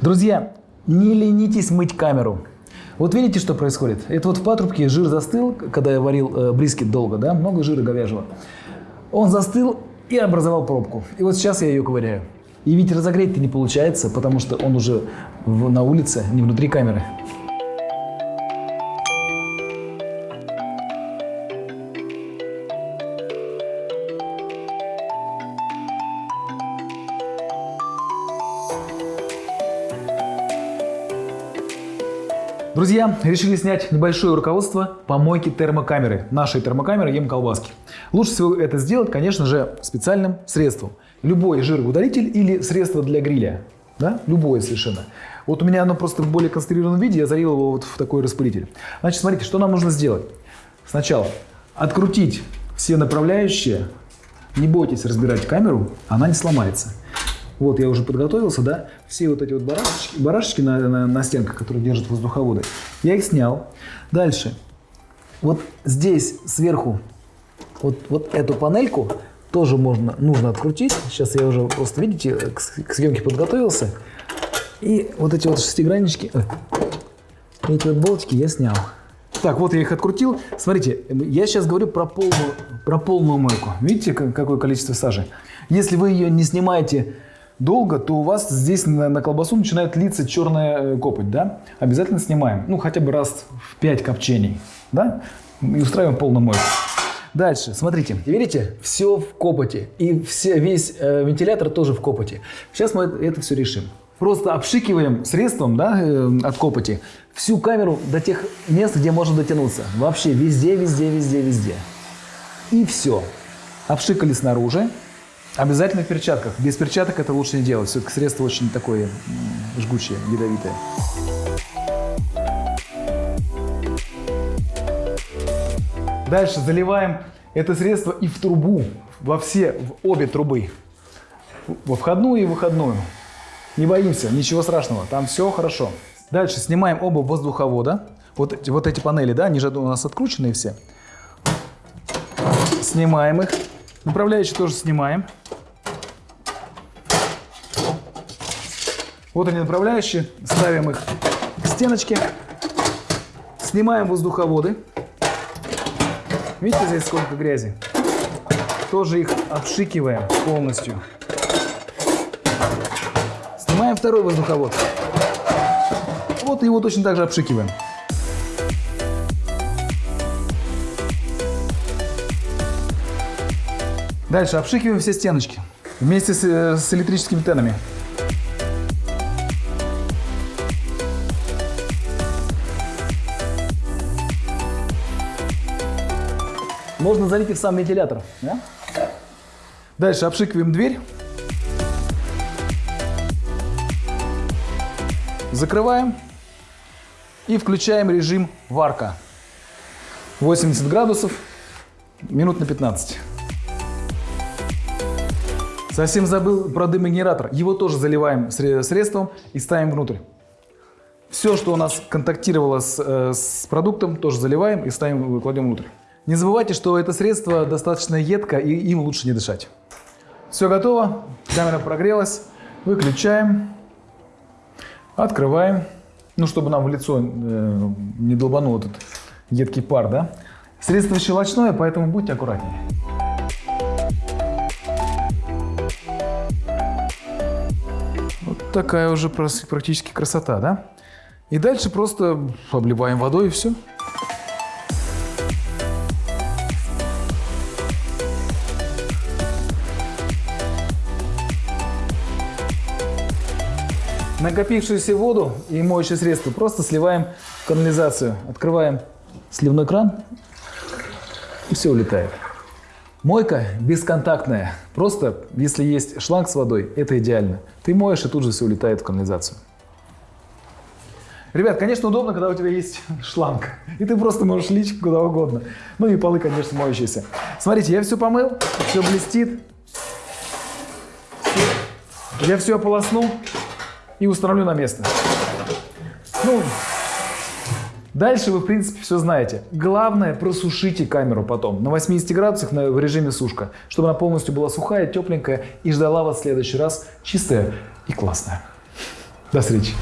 Друзья, не ленитесь мыть камеру. Вот видите, что происходит? Это вот в патрубке жир застыл, когда я варил э, брискет долго, да, много жира говяжьего. Он застыл и образовал пробку. И вот сейчас я ее ковыряю. И ведь разогреть-то не получается, потому что он уже в, на улице, не внутри камеры. Друзья, решили снять небольшое руководство по мойке термокамеры, нашей термокамеры ем колбаски. Лучше всего это сделать, конечно же, специальным средством. Любой жироудалитель или средство для гриля. Да? Любое совершенно. Вот у меня оно просто в более концентрированном виде, я залил его вот в такой распылитель. Значит, смотрите, что нам нужно сделать. Сначала открутить все направляющие. Не бойтесь разбирать камеру, она не сломается. Вот я уже подготовился, да, все вот эти вот барашечки, барашечки на, на, на стенках, которые держат воздуховоды, я их снял. Дальше, вот здесь сверху, вот, вот эту панельку тоже можно, нужно открутить. Сейчас я уже просто, видите, к, к съемке подготовился. И вот эти вот шестиграннички, эти вот болтики я снял. Так, вот я их открутил. Смотрите, я сейчас говорю про полную, про полную мойку. Видите, какое количество сажи? Если вы ее не снимаете долго, то у вас здесь на, на колбасу начинает литься черная э, копоть, да? Обязательно снимаем, ну хотя бы раз в 5 копчений, да? И устраиваем полную мойку. Дальше, смотрите, видите, все в копоти, и все, весь э, вентилятор тоже в копоти. Сейчас мы это все решим. Просто обшикиваем средством да, э, от копоти всю камеру до тех мест, где можно дотянуться. Вообще везде, везде, везде, везде. И все. Обшикали снаружи, Обязательно в перчатках. Без перчаток это лучше не делать. Все-таки средство очень такое жгучее, ядовитое. Дальше заливаем это средство и в трубу, во все, в обе трубы. Во входную и выходную. Не боимся, ничего страшного, там все хорошо. Дальше снимаем оба воздуховода. Вот, вот эти панели, да, они же у нас открученные все. Снимаем их. Направляющие тоже снимаем. Вот они направляющие, ставим их к стеночке, снимаем воздуховоды. Видите здесь сколько грязи? Тоже их обшикиваем полностью. Снимаем второй воздуховод. Вот его точно так же обшикиваем. Дальше обшикиваем все стеночки вместе с, э, с электрическими тенами. Можно залить и в сам вентилятор. Да? Дальше обшикиваем дверь. Закрываем и включаем режим варка. 80 градусов, минут на 15. Совсем забыл про дымогенератор. Его тоже заливаем средством и ставим внутрь. Все, что у нас контактировало с, э, с продуктом, тоже заливаем и ставим, кладем внутрь. Не забывайте, что это средство достаточно едко и им лучше не дышать. Все готово, камера прогрелась, выключаем, открываем, ну чтобы нам в лицо э, не долбанул этот едкий пар, да. Средство щелочное, поэтому будьте аккуратнее. Такая уже практически красота, да? И дальше просто обливаем водой и все. Накопившуюся воду и моющее средство просто сливаем в канализацию. Открываем сливной кран и все улетает. Мойка бесконтактная. Просто, если есть шланг с водой, это идеально. Ты моешь, и тут же все улетает в канализацию. Ребят, конечно, удобно, когда у тебя есть шланг. И ты просто можешь лить куда угодно. Ну и полы, конечно, моющиеся. Смотрите, я все помыл, все блестит. Я все ополоснул и установлю на место. Ну, дальше вы, в принципе, все знаете. Главное, просушите камеру потом на 80 градусах на, в режиме сушка, чтобы она полностью была сухая, тепленькая и ждала вас в следующий раз чистая и классная. До встречи.